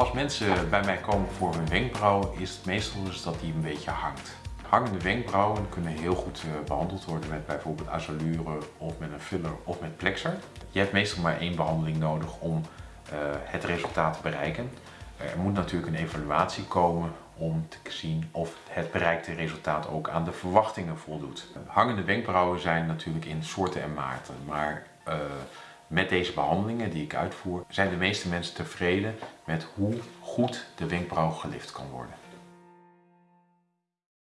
Als mensen bij mij komen voor hun wenkbrauw is het meestal dus dat die een beetje hangt. Hangende wenkbrauwen kunnen heel goed eh, behandeld worden met bijvoorbeeld azalure of met een filler of met plexer. Je hebt meestal maar één behandeling nodig om eh, het resultaat te bereiken. Er moet natuurlijk een evaluatie komen om te zien of het bereikte resultaat ook aan de verwachtingen voldoet. Hangende wenkbrauwen zijn natuurlijk in soorten en maarten, maar uh, met deze behandelingen die ik uitvoer zijn de meeste mensen tevreden met hoe goed de wenkbrauw gelift kan worden.